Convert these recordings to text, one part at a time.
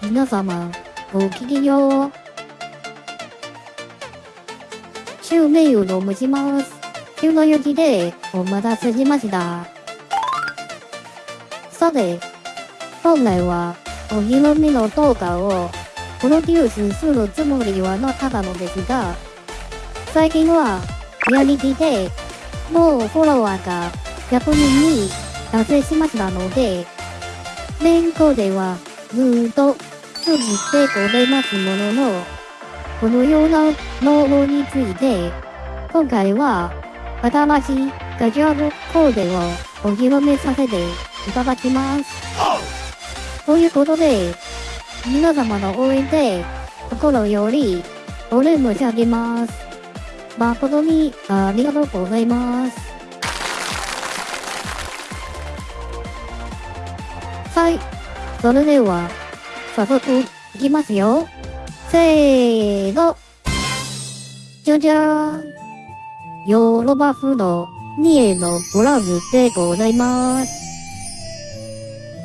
皆様、ごきげんよう。シメイを申します。急の雪でお待たせしました。さて、本来はお披露目の動画をプロデュースするつもりはなかったのですが、最近はリアリティでもうフォロワーが100人に達成しましたので、勉強ではずーっと続ってございますものの、このようなノーについて、今回は新しいガジュアルコーデをお披露目させていただきます。ということで、皆様の応援で心よりお礼申し上げます。誠にありがとうございます。はい。それでは、早速、いきますよ。せーの。じゃじゃーん。ヨーロバ風のニエのブラウズでございます。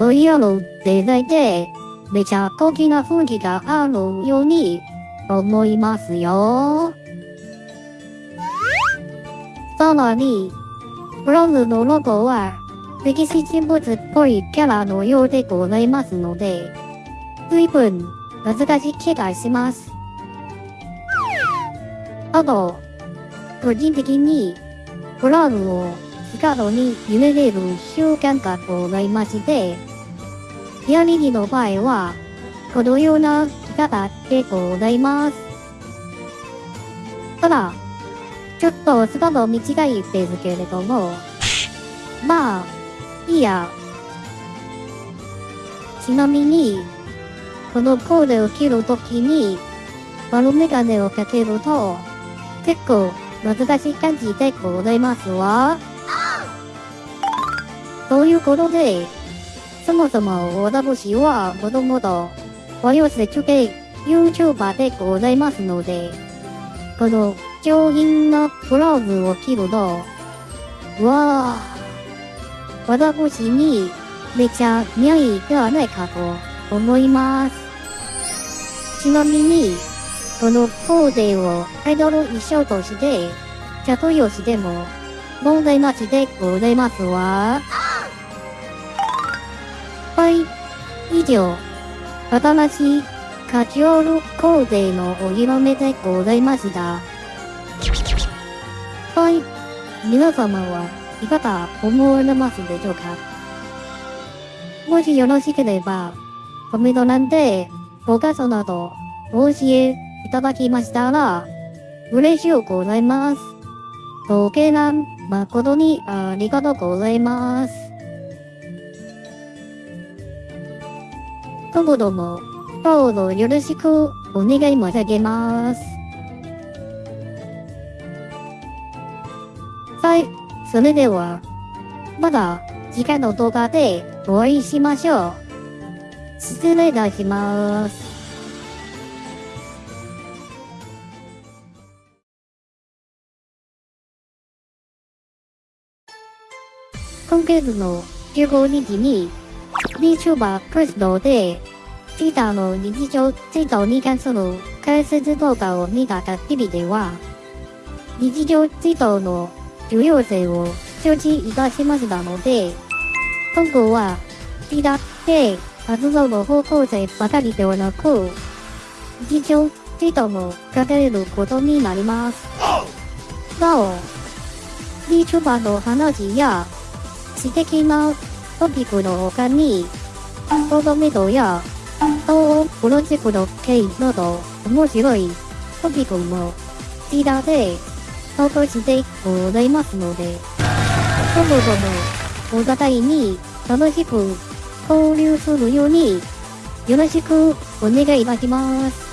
VR のデザインで、めちゃ高貴な雰囲気があるように思いますよ。さらに、ブラウズのロゴは歴史人物っぽいキャラのようでございますので、随分難しい気がします。あと、個人的に、ブラウンを光に揺れれる習慣がございまして、リアリティの場合は、このような着方でございます。ただ、ちょっとスカート短いですけれども、まあ、いや。ちなみに、このコーデを着るときに、丸メガネをかけると、結構難しい感じでございますわ。ということで、そもそも私はもともと、和洋折衷 YouTuber でございますので、この上品なブラウズを着ると、わあ、私にめちゃ似合いではないかと思います。ちなみに、このコーデをアイドル衣装として着用しても問題なしでございますわ。はい、以上、新しいカジュアルコーデのお披露目でございました。はい、皆様はいかが思われますでしょうか？もしよろしければ、コメント欄でご感想などお教えいただきましたら、嬉しいございます。ご経覧誠にありがとうございます。今後ともどうぞよろしくお願い申し上げます。それでは、また次回の動画でお会いしましょう。失礼いたします。今月の15日に VTuber クリストで Twitter の日常ツイートに関する解説動画を見た限りでは日常ツイートの重要性を承知いたしましたので、今後は、リダって活動の方向性ばかりではなく、日常ツイートも書かれることになります。なお、VTuber の話や、知的なトピックの他に、コードメドや、東欧プロジェクト系など面白いトピックも、リダで投稿してございますので、そもそもお互いに楽しく交流するようによろしくお願いいたします。